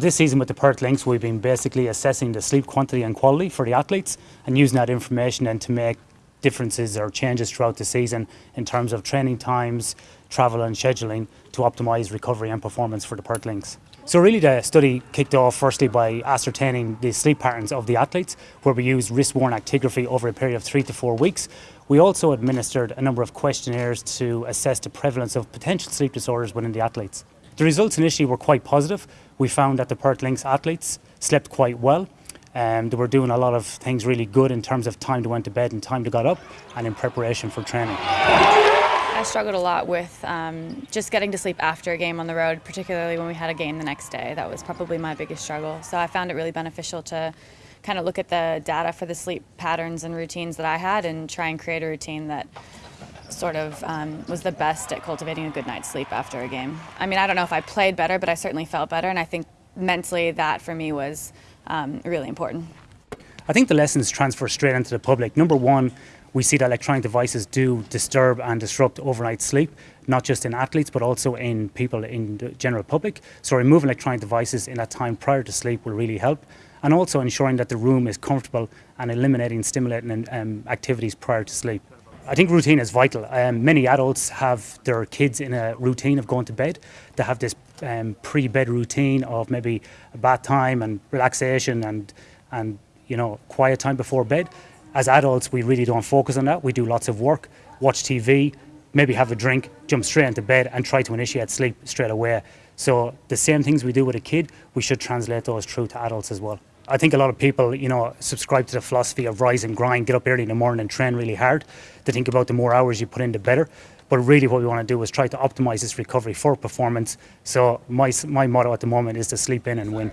This season with the Perth Lynx, we've been basically assessing the sleep quantity and quality for the athletes and using that information then to make differences or changes throughout the season in terms of training times, travel and scheduling to optimise recovery and performance for the Perth Lynx. So really the study kicked off firstly by ascertaining the sleep patterns of the athletes where we used wrist-worn actigraphy over a period of three to four weeks. We also administered a number of questionnaires to assess the prevalence of potential sleep disorders within the athletes. The results initially were quite positive. We found that the Perth Lynx athletes slept quite well. Um, they were doing a lot of things really good in terms of time to went to bed and time to got up and in preparation for training. I struggled a lot with um, just getting to sleep after a game on the road, particularly when we had a game the next day. That was probably my biggest struggle. So I found it really beneficial to kind of look at the data for the sleep patterns and routines that I had and try and create a routine that sort of um, was the best at cultivating a good night's sleep after a game. I mean, I don't know if I played better, but I certainly felt better, and I think mentally that for me was um, really important. I think the lessons transfer straight into the public. Number one, we see that electronic devices do disturb and disrupt overnight sleep, not just in athletes, but also in people in the general public. So removing electronic devices in that time prior to sleep will really help. And also ensuring that the room is comfortable and eliminating stimulating um, activities prior to sleep. I think routine is vital. Um, many adults have their kids in a routine of going to bed. They have this um, pre-bed routine of maybe a bath time and relaxation and and you know quiet time before bed as adults, we really don't focus on that. We do lots of work, watch TV, maybe have a drink, jump straight into bed and try to initiate sleep straight away. So the same things we do with a kid, we should translate those through to adults as well. I think a lot of people, you know, subscribe to the philosophy of rise and grind, get up early in the morning and train really hard. To think about the more hours you put in, the better. But really, what we want to do is try to optimize this recovery for performance. So my my motto at the moment is to sleep in and win.